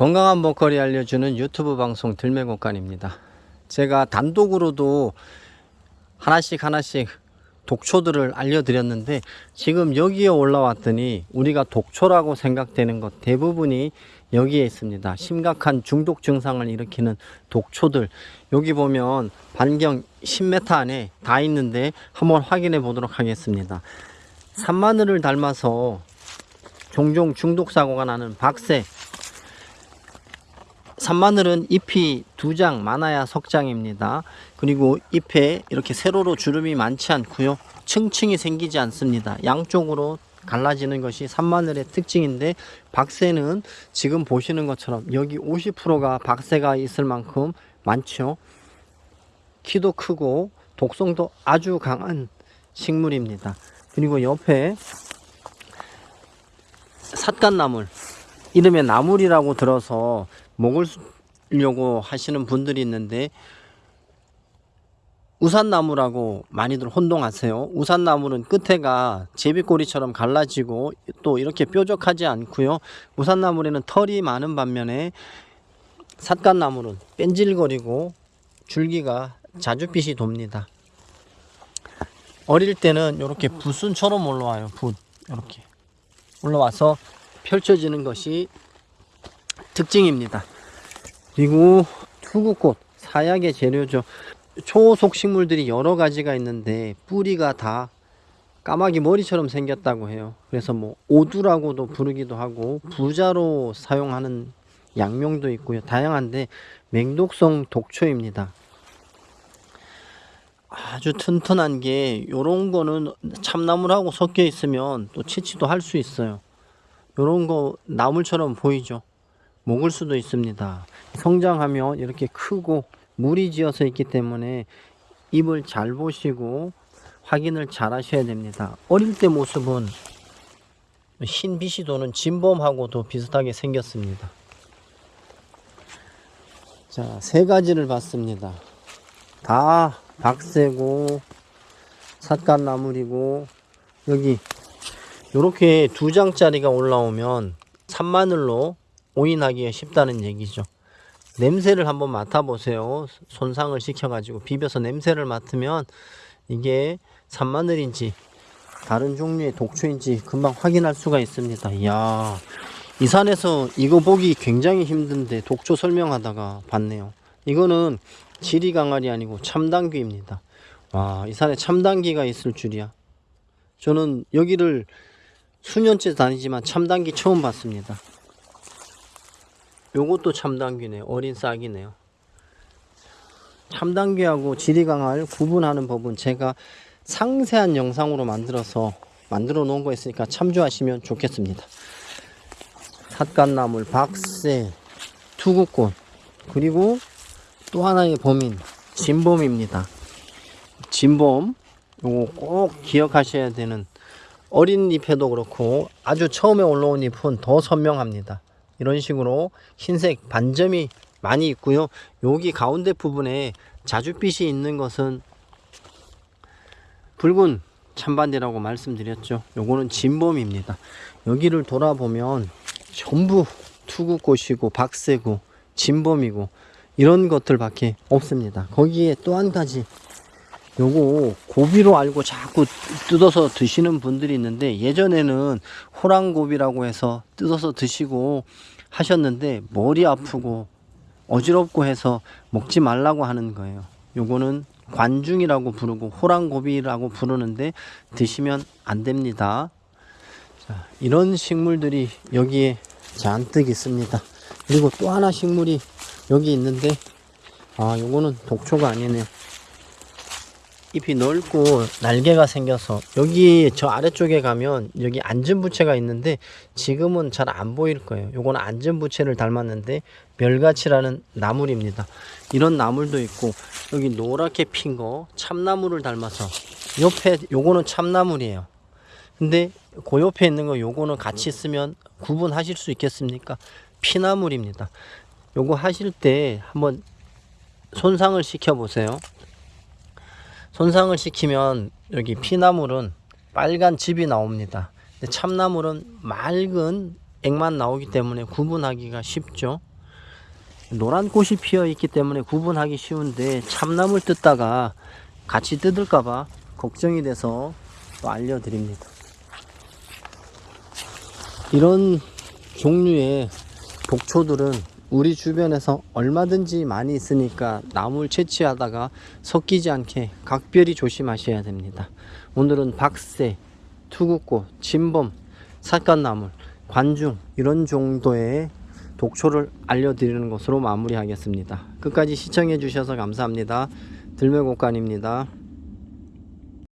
건강한 먹거리 알려주는 유튜브 방송 들매곡간입니다. 제가 단독으로도 하나씩 하나씩 독초들을 알려드렸는데 지금 여기에 올라왔더니 우리가 독초라고 생각되는 것 대부분이 여기에 있습니다. 심각한 중독 증상을 일으키는 독초들 여기 보면 반경 10m 안에 다 있는데 한번 확인해 보도록 하겠습니다. 산마늘을 닮아서 종종 중독 사고가 나는 박새 산마늘은 잎이 두 장 많아야 석장입니다. 그리고 잎에 이렇게 세로로 주름이 많지 않고요. 층층이 생기지 않습니다. 양쪽으로 갈라지는 것이 산마늘의 특징인데 박새는 지금 보시는 것처럼 여기 50%가 박새가 있을 만큼 많죠. 키도 크고 독성도 아주 강한 식물입니다. 그리고 옆에 삿갓나물 이름에 나물이라고 들어서 먹으려고 하시는 분들이 있는데 우산나무라고 많이들 혼동하세요. 우산나무는 끝에가 제비꼬리처럼 갈라지고 또 이렇게 뾰족하지 않고요. 우산나물에는 털이 많은 반면에 삿갓나물은 뺀질거리고 줄기가 자줏빛이 돕니다. 어릴 때는 이렇게 붓순처럼 올라와요. 붓 이렇게 올라와서 펼쳐지는 것이 특징입니다. 그리고 투구꽃 사약의 재료죠. 초속 식물들이 여러 가지가 있는데 뿌리가 다 까마귀 머리처럼 생겼다고 해요. 그래서 뭐 오두라고도 부르기도 하고 부자로 사용하는 양명도 있고요. 다양한데 맹독성 독초입니다. 아주 튼튼한 게 요런 거는 참나물하고 섞여 있으면 또 채취도 할 수 있어요. 요런 거 나물처럼 보이죠. 먹을 수도 있습니다. 성장하면 이렇게 크고 물이 지어서 있기 때문에 입을 잘 보시고 확인을 잘 하셔야 됩니다. 어릴 때 모습은 흰 빛이 도는 진범하고도 비슷하게 생겼습니다. 자, 세 가지를 봤습니다. 다 박새고 삿갓나물이고 여기 이렇게 두 장짜리가 올라오면 산마늘로 오인하기가 쉽다는 얘기죠. 냄새를 한번 맡아보세요. 손상을 시켜가지고 비벼서 냄새를 맡으면 이게 산마늘인지 다른 종류의 독초인지 금방 확인할 수가 있습니다. 이야, 이 산에서 이거 보기 굉장히 힘든데 독초 설명하다가 봤네요. 이거는 지리 강알이 아니고 참당귀입니다. 와, 이 산에 참당귀가 있을 줄이야. 저는 여기를 수년째 다니지만 참당귀 처음 봤습니다. 요것도 참당귀네. 어린 싹이네요. 참당귀하고 지리강알 구분하는 법은 제가 상세한 영상으로 만들어서 만들어 놓은 거 있으니까 참조하시면 좋겠습니다. 삿갓나물, 박새, 투구꽃 그리고 또 하나의 범인 진범입니다. 진범 요거 꼭 기억하셔야 되는 어린 잎에도 그렇고 아주 처음에 올라온 잎은 더 선명합니다. 이런 식으로 흰색 반점이 많이 있고요. 여기 가운데 부분에 자줏빛이 있는 것은 붉은 찬반대라고 말씀드렸죠. 요거는 진범입니다. 여기를 돌아보면 전부 투구꽃이고 박새고 진범이고 이런 것들밖에 없습니다. 거기에 또 한 가지 요거 고비로 알고 자꾸 뜯어서 드시는 분들이 있는데 예전에는 호랑고비라고 해서 뜯어서 드시고 하셨는데 머리 아프고 어지럽고 해서 먹지 말라고 하는 거예요. 요거는 관중이라고 부르고 호랑고비라고 부르는데 드시면 안 됩니다. 자, 이런 식물들이 여기에 잔뜩 있습니다. 그리고 또 하나 식물이 여기 있는데 아 요거는 독초가 아니네요. 잎이 넓고 날개가 생겨서 여기 저 아래쪽에 가면 여기 안전부채가 있는데 지금은 잘 안 보일 거예요. 요거는 안전부채를 닮았는데 멸가치라는 나물입니다. 이런 나물도 있고 여기 노랗게 핀 거 참나물을 닮아서 옆에 요거는 참나물이에요. 근데 그 옆에 있는 거 요거는 같이 쓰면 구분하실 수 있겠습니까? 피나물입니다. 요거 하실 때 한번 손상을 시켜 보세요 손상을 시키면 여기 피나물은 빨간 즙이 나옵니다. 참나물은 맑은 액만 나오기 때문에 구분하기가 쉽죠. 노란 꽃이 피어 있기 때문에 구분하기 쉬운데 참나물 뜯다가 같이 뜯을까봐 걱정이 돼서 또 알려드립니다. 이런 종류의 독초들은 우리 주변에서 얼마든지 많이 있으니까 나물 채취하다가 섞이지 않게 각별히 조심하셔야 됩니다. 오늘은 박새, 투구꽃, 진범, 삿갓나물, 관중 이런 정도의 독초를 알려드리는 것으로 마무리하겠습니다. 끝까지 시청해 주셔서 감사합니다. 들매곡간입니다.